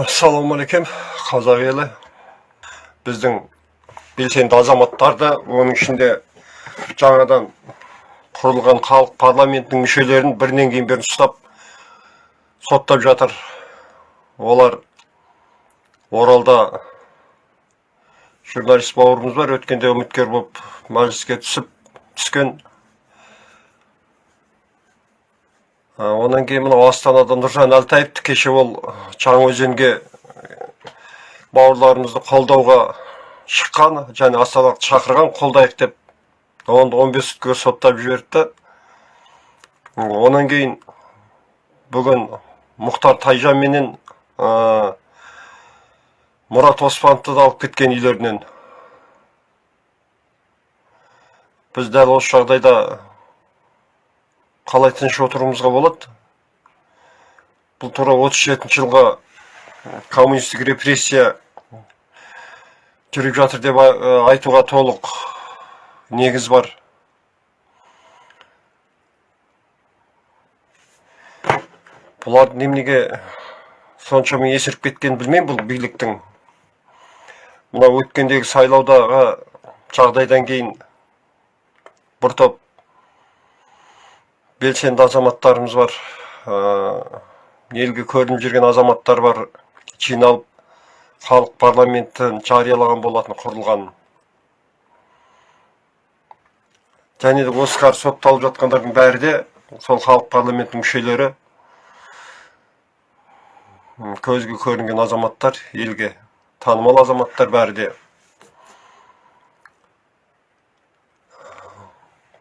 ассалаумағалейкум қазақ елі. Біздің белсенді азаматтарды оның ішінде жаңадан құрылған халық парламентінің мүшелерін бірінен кейін бірін ұстап соттап жатыр. Олар оралда журналист бауырымыз бар өткенде үміткер болып мәжіліске түсіп түскен А, Онан кейін мынау астанада нұржан әлтаевты кеше ол жаңаөзенге бауырларымызды қолдауға шыққан және астанаға шақырған қолдайық деп оны 15 сутке соттап жіберді. Онан кейін бүгін мұхтар тайжан менен ә, мұрат оспановты да алып кеткен үйлерінен. Біз дәл осы жағдайда қалай тыныш отыруымызға болады. Бұл тура 37 жылға коммунистік репрессия жүріп жатыр деп айтуға толық негіз бар. Бұлардың неменеге соншама есіріп кеткенін білмеймін бұл биліктің. Мына өткендегі сайлаудағы жағдайдан кейін бір топ белсенді азаматтарымыз бар. Елге көрініп жүрген азаматтар бар. Жиналып халық парламентін жариялаған болатын құрылған. Және де осы қазір сотталып жатқандардың бәрі де сол халық парламентінің мүшелері көзге көрінген азаматтар елге танымал азаматтар бәрі де.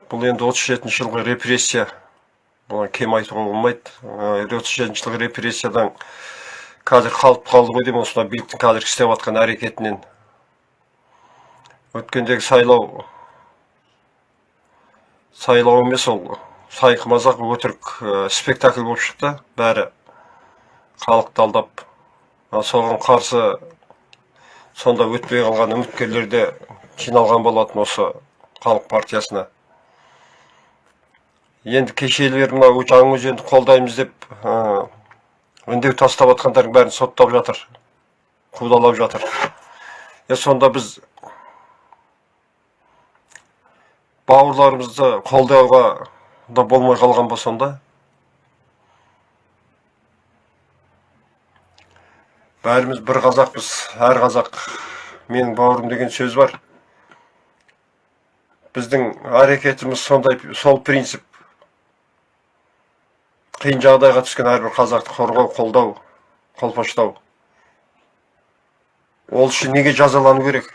Бұл енді 37 жылғы репрессия. Бұған кем айтуға болмайды отыз репрессиядан қазір қалып қалды ғой деймін осынау биліктің қазір істеп жатқан әрекетінен. Өткендегі сайлау сайлау емес ол сайқы мазақ өтірік спектакль болып шықты бәрі халықты алдап соған қарсы сонда өтпей қалған үміткерлер де жиналған болатын осы халық партиясына. Енді кешелер мынау жаңаөзенді қолдаймыз деп үндеу тастап жатқандардың бәрін соттап жатыр қудалап жатыр. Е сонда біз бауырларымызды қолдауға да болмай қалған ба сонда? Бәріміз бір қазақпыз әр қазақ. Менің бауырым деген сөз бар. Біздің әрекетіміз сондай сол принцип. Қиын жағдайға түскен әрбір қазақты қорғау қолдау қолпаштау. Ол үшін неге жазалану керек?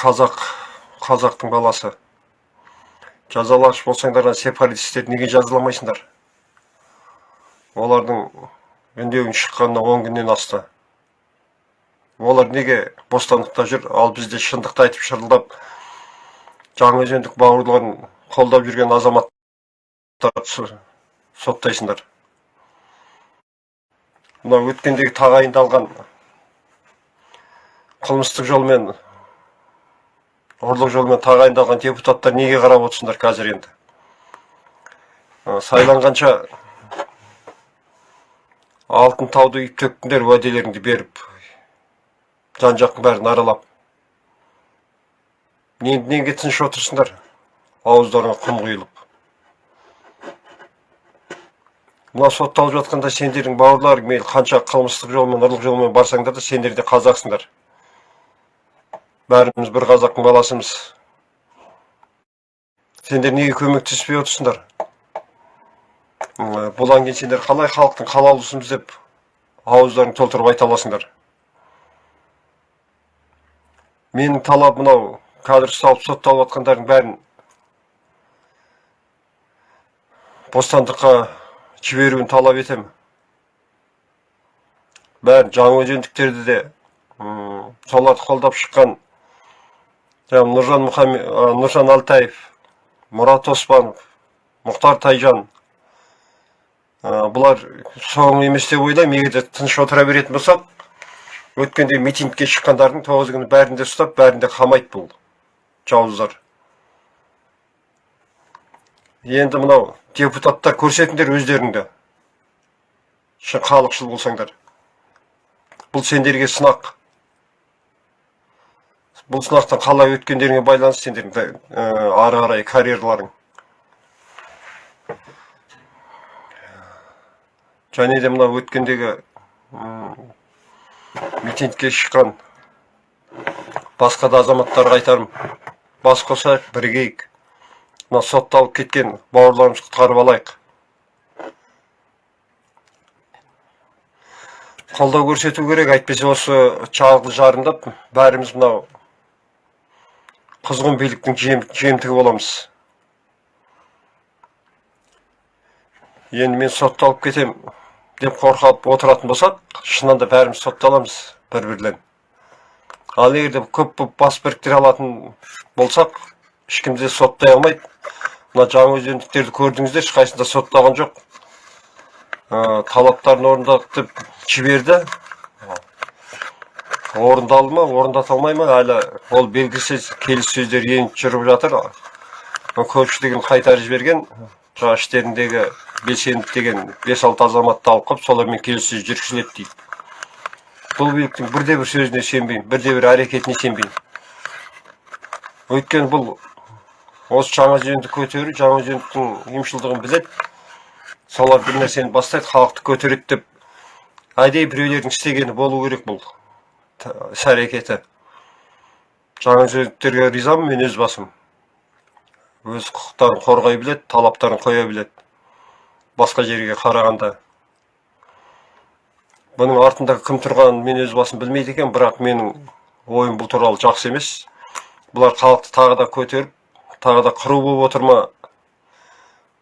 Қазақ қазақтың баласы. Жазалағыш болсаңдар сепаратистерді неге жазаламайсыңдар? Олардың үндеуін шыққанына он күннен асты. Олар неге бостандықта жүр? Ал бізде шындықты айтып шырылдап жаңаөзендік бауырларын қолдап жүрген азаматтарды соттайсыңдар. Мынау өткендегі тағайындалған қылмыстық жолмен ұрлық жолмен тағайындалған депутаттар неге қарап отырсыңдар қазір енді? Сайланғанша алтын тауды үйіп төктіңдер уәделеріңді беріп жан жақтың бәрін аралап неге тыныш отырсыңдар? Ауыздарыңа құм құйылып. Мына сотталып жатқанда сендердің бауырларың мейлі қанша қылмыстық жолмен ұрлық жолмен барсаңдар да сендер де қазақсыңдар. Бәріміз бір қазақтың баласымыз. Сендер неге көмектеспей отырсыңдар? Бұдан кейін сендер қалай халықтың қалаулысымыз деп ауыздарың толтырып айта аласыңдар? Менің талап мынау қазір ұсталып сотталып жатқандардың бәрін бостандыққа жіберуін талап етемін. Бәрін жаңаөзендіктерді де соларды қолдап шыққан нұржан нұржан алтаев мұрат оспанов мұхтар тайжан бұлар соңы емес деп ойлаймын егер тыныш отыра беретін болсақ өткенде митингке шыққандардың тоғыз күні бәрін де ұстап бәрін де қамайды бұл жауыздар. Енді мынау депутаттар көрсетіңдер өздеріңді. Шын халықшыл болсаңдар. Бұл сендерге сынақ. Бұл сынақтан қалай өткендеріңе байланысты сендердің ә, ары қарай карьераларың. Және де мына өткендегі митингке шыққан басқа да азаматтарға айтарым бас қосайық бірігейік мына сотталып кеткен бауырларымызды құтқарып алайық. Қолдау көрсету керек әйтпесе осы чағды жарымдап бәріміз мынау құзғын биліктің жем, жемтігі боламыз. Енді мен сотталып кетем деп қорқып отыратын болсақ шынында бәріміз сотталамыз бір бірлен ал егер де көп болып бас біріктіре алатын болсақ ешкім де соттай алмайды мына жаңа өзендіктерді көрдіңіздер ешқайсысында соттаған жоқ. Ә, талаптарын орындадық деп жіберді орындалды ма орындата алмай ма әлі ол белгісіз келіссөздер еніп жүріп жатыр. Көпшілігін қайтарып жіберген жаңа іштеріндегі белсенді деген бес алты азаматты алып қалып солармен келіссөз жүргізіледі дейді. Бұл биліктің бірде бір сөзіне сенбеймін бірде бір әрекетіне сенбеймін. Өйткені бұл осы жаңа жөнді көтеру жаңа жөндің ұйымшылдығын біледі солар бір нәрсені бастайды халықты көтереді деп. Әдейі біреулердің істегені болу керек бұл іс әрекеті. Жаңа ризамын мен өз басым. Өз құқықтарын қорғай біледі талаптарын қоя біледі. Басқа жерге қарағанда. Бұның артында кім тұрғанын мен өз басым білмейді екен бірақ менің ойым бұл туралы жақсы емес. Бұлар халықты тағы да көтеріп тағы да қыру болып отыр ма?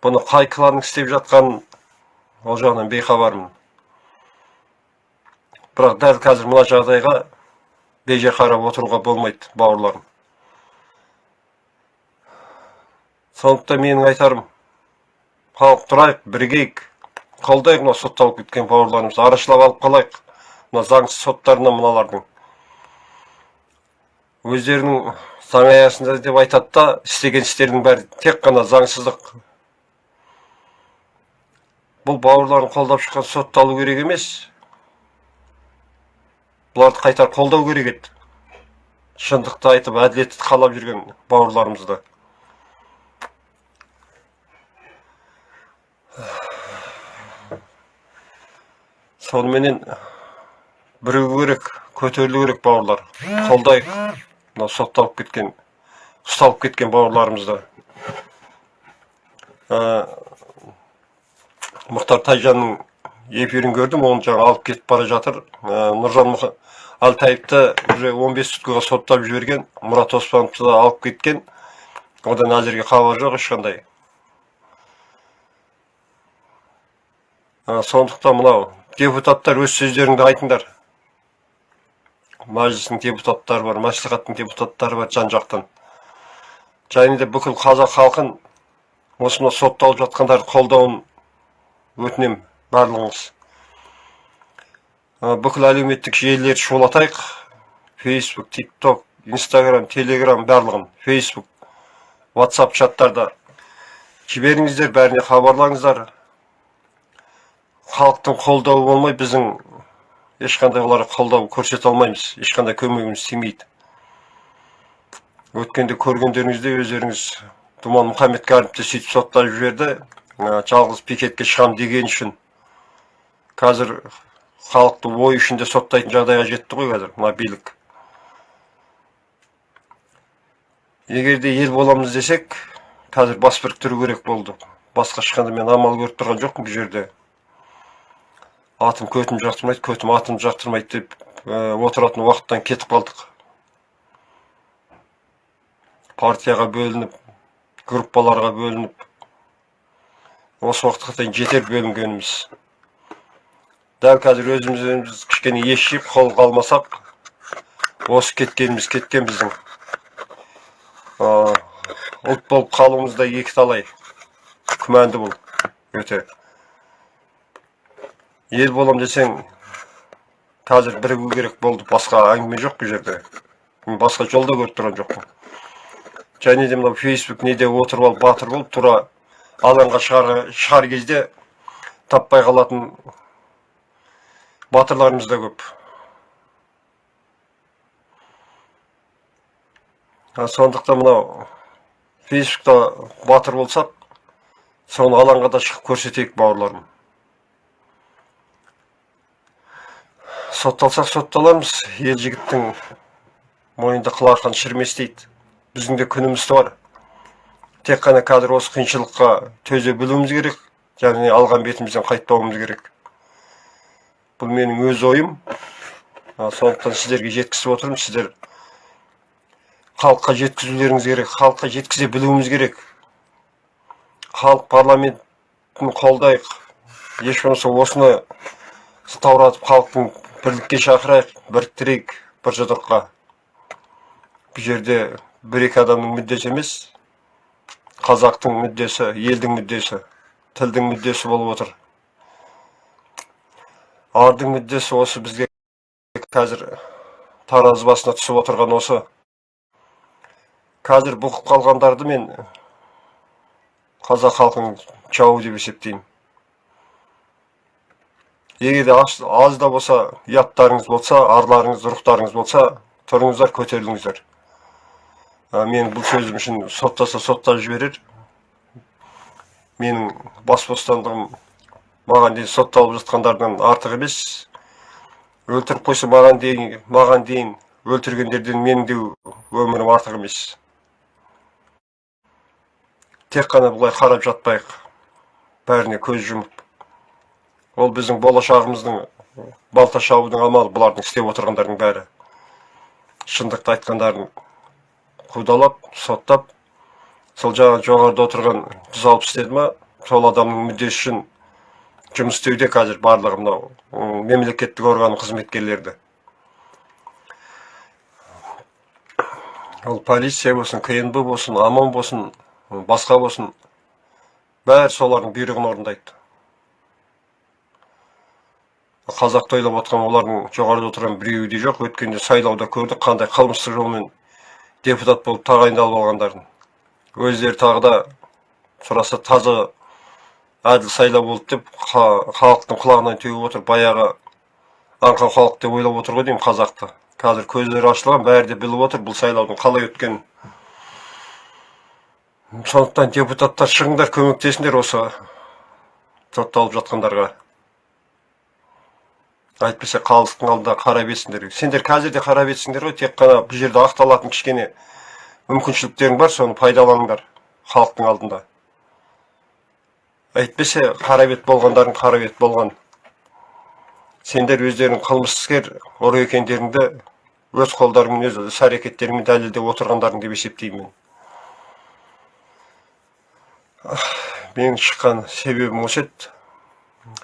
Бұны қай кланның істеп жатқанын ол жағынан бейхабармын. Бірақ дәл қазір мына жағдайға бейже қарап отыруға болмайды бауырларым. Сондықтан менің айтарым халық тұрайық бірігейік қолдайық мына сотталып кеткен бауырларымызды арашалап алып қалайық. Мына заңсыз соттарынан мыналардың. Өздерінің заң аясында деп айтады да істеген істерінің бәрі тек қана заңсыздық. Бұл бауырларын қолдап шыққан сотталу керек емес. Бұларды қайтар қолдау керек еді. Шындықты айтып әділетті қалап жүрген бауырларымызды. Соныменен бірігу керек көтерілу керек бауырлар. Қолдайық. Мынау сотталып кеткен ұсталып кеткен бауырларымызды. Ә, мұхтар тайжанның эфирін көрдім оны жаңа алып кетіп бара жатыр. Ә, нұржан әлтаевты уже 15 суткаға соттап жіберген мұрат оспановты да алып кеткен. Одан әзірге хабар жоқ ешқандай. Ә, сондықтан мынау депутаттар өз сөздеріңді айтыңдар. Мәжілістің депутаттары бар мәслихаттың депутаттары бар жан жақтан және де бүкіл қазақ халқын осы мына сотталып жатқандарды қолдауын өтінемін барлығыңыз бүкіл әлеуметтік желілерді шулатайық фейсбук тик ток инстаграм телеграм барлығын фейсбук ватсап чаттарда жіберіңіздер бәріне хабарлаңыздар халықтың қолдауы болмай біздің ешқандай оларға қолдау көрсете алмаймыз. Ешқандай көмегіміз тимейді. Өткенде көргендеріңіздей өздеріңіз думан мұхаммедкәрімді сөйтіп соттап жіберді. Жалғыз пикетке шығам деген үшін. Қазір халықты ой ішінде соттайтын жағдайға жетті ғой қазір мына билік. Егер де ел боламыз десек қазір бас біріктіру керек болды. Басқа ешқандай мен амал көріп тұрған жоқпын бұл жерде. Атым көтім жақтырмайды көтім атым жақтырмайды деп отыратын уақыттан кетіп қалдық. Партияға бөлініп группаларға бөлініп осы уақытқа дейін жетер бөлінгеніміз. Дәл қазір өзіміз өзіміз кішкене ес жиып қолға алмасақ осы кеткеніміз кеткен біздің ұлт болып қалуымыз да екі талай күмәнді бұл. Өте. Ел болам десең қазір бірігу керек болды басқа әңгіме жоқ бұл жерде. Мен басқа жолда көріп тұрған жоқпын. Және де мынау фейсбук неде отырып алып батыр болып тура алаңға шығар, кезде таппай қалатын батырларымыз да көп. Сондықтан мынау фейсбукта батыр болсақ соны алаңға да шығып көрсетейік бауырларым. Сотталсақ сотталармыз ел жігіттің мойнында шірімес дейді. Біздің де күніміз бар тек қана қазір осы қиыншылыққа төзе білуіміз керек және алған бетімізден қайтпауымыз керек. Бұл менің өз ойым. Сондықтан сіздерге жеткізіп отырмын. Сіздер халыққа жеткізулеріңіз керек халыққа жеткізе білуіміз керек. Халық парламентін қолдайық. Еш болмаса осыны сылтауратып халықтың бірлікке шақырайық біріктірейік бір жұдырыққа. Бұл жерде бір екі адамның мүддесі емес қазақтың мүддесі елдің мүддесі тілдің мүддесі болып отыр. Ардың мүддесі осы бізге қазір таразы басына түсіп отырған осы. Қазір бұқып қалғандарды мен қазақ халқының жауы деп есептеймін. Егер аз, да болса ұяттарыңыз болса арларыңыз рухтарыңыз болса тұрыңыздар көтеріліңіздер мен бұл сөзім үшін соттаса соттап жіберер менің бас бостандығым маған дейін сотталып жатқандардан артық емес өлтіріп қойса маған дейін маған дейін өлтіргендерден менің де өмірім артық емес тек қана бұлай қарап жатпайық бәріне көз жұмып ол біздің болашағымыздың балта шабудың амалы бұлардың істеп отырғандардың бәрі. Шындықты айтқандарын қудалап соттап сол жаңа жоғарыда отырған жүз алпыс деді ма сол адамның мүддесі үшін жұмыс істеуде қазір барлығы мынау мемлекеттік орган қызметкерлерді ол полиция болсын кнб болсын аман болсын басқа болсын бәрі солардың бұйрығын орындайды. Қазақты ойлап отқан олардың жоғарыда отырған біреуі де жоқ. Өткенде сайлауда көрдік қандай қылмыстық жолмен депутат болып тағайындалып алғандарын. Өздері тағы да сұраса таза әділ сайлау болды деп халықтың құлағынан теуіп отыр баяғы аңқан халық деп ойлап отыр ғой деймін қазақты. Қазір көздері ашылған бәрі де біліп отыр бұл сайлаудың қалай өткенін сондықтан депутаттар шығыңдар көмектесіңдер осы сотталып жатқандарға. Әйтпесе халықтың алдында қарап етсіңдер сендер қазір де қарап ғой тек қана бұл жерде ақталатын кішкене мүмкіншіліктерің бар соны пайдаланыңдар халықтың алдында. Әйтпесе қара бет болғандардың қара болған. Сендер өздерің қылмыскер ұры екендеріңді өз қолдарыңмен өз іс әрекеттеріңмен дәлелдеп отырғандарың деп есептеймін мен. Менің шыққан себебім осы еді.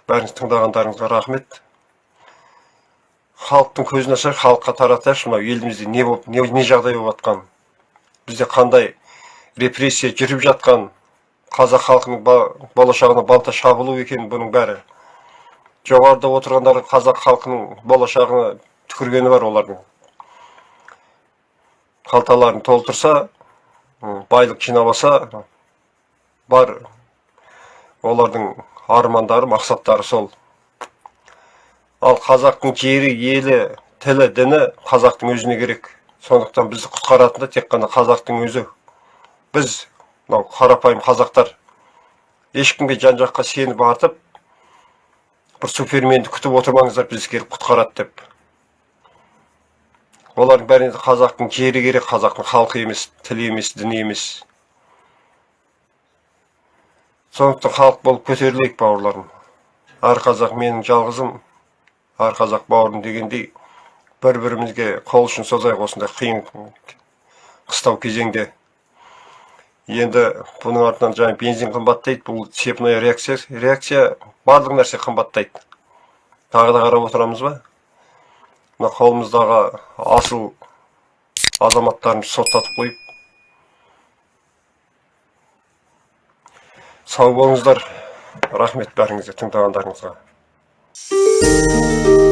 Бәріңіз тыңдағандарыңызға рахмет. Халықтың көзін ашайық халыққа таратайықшы мынау елімізде не болып не, не жағдай болып жатқан? Бізде қандай репрессия жүріп жатқан? Қазақ халқының болашағына балта шабылу екен бұның бәрі. Жоғарыда отырғандар қазақ халқының болашағына түкіргені бар олардың. Қалталарын толтырса байлық жинап бар олардың армандары мақсаттары сол. Ал қазақтың жері елі тілі діні қазақтың өзіне керек. Сондықтан бізді құтқаратын да тек қана қазақтың өзі. Біз мынау қарапайым қазақтар ешкімге жан жаққа сеніп артып бір суперменді күтіп отырмаңыздар бізді келіп құтқарады деп. Олардың бәріне қазақтың жері керек қазақтың халқы емес тілі емес діні емес. Сондықтан халық болып көтерілейік бауырларым. Әр қазақ менің жалғызым. Әр қазақ бауырым дегендей бір бірімізге қол ұшын созайық осындай қиын қыстау кезеңде. Енді бұның артынан жаңа бензин қымбаттайды бұл цепная реакция реакция барлық нәрсе қымбаттайды. Тағы да қарап отырамыз ба? Мына қолымыздағы асыл азаматтарымызды соттатып қойып. Сау болыңыздар. Рахмет бәріңізге тыңдағандарыңызға. Música